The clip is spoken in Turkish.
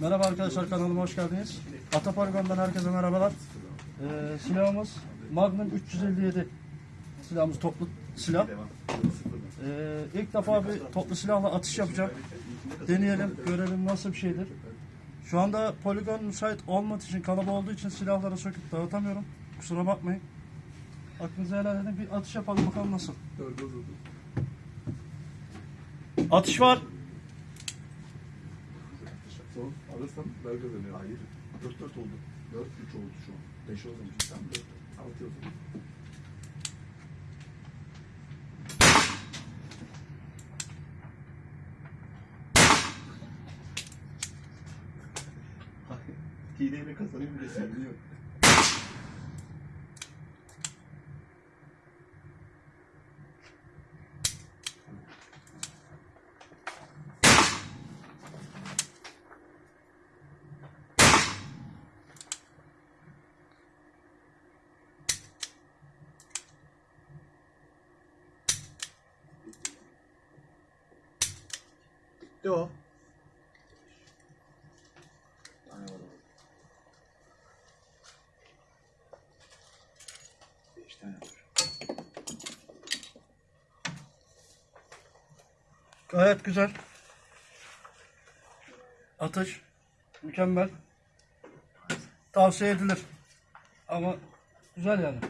Merhaba arkadaşlar kanalıma hoş geldiniz. Atapoligon'dan herkese merhabalar. Ee, silahımız Magnum 357 silahımız toplu silah. Ee, ilk defa bir toplu silahla atış yapacağım. Deneyelim, görelim nasıl bir şeydir. Şu anda poligon müsait olmadığı için, kalabalık olduğu için silahları söküp dağıtamıyorum. Kusura bakmayın. Aklınıza helal edin. Bir atış yapalım bakalım nasıl. Atış var. Son alırsam ben kazanıyorum. Hayır. 4-4 oldu. 4-3 oldu şu an. 5 oldu. Sen 4 6 oldu. Hileyle kazanayım diye seviniyor. Bitti o. Tane var orada. Beş tane var. Gayet güzel. Atış. Mükemmel. Tavsiye edilir. Ama güzel yani.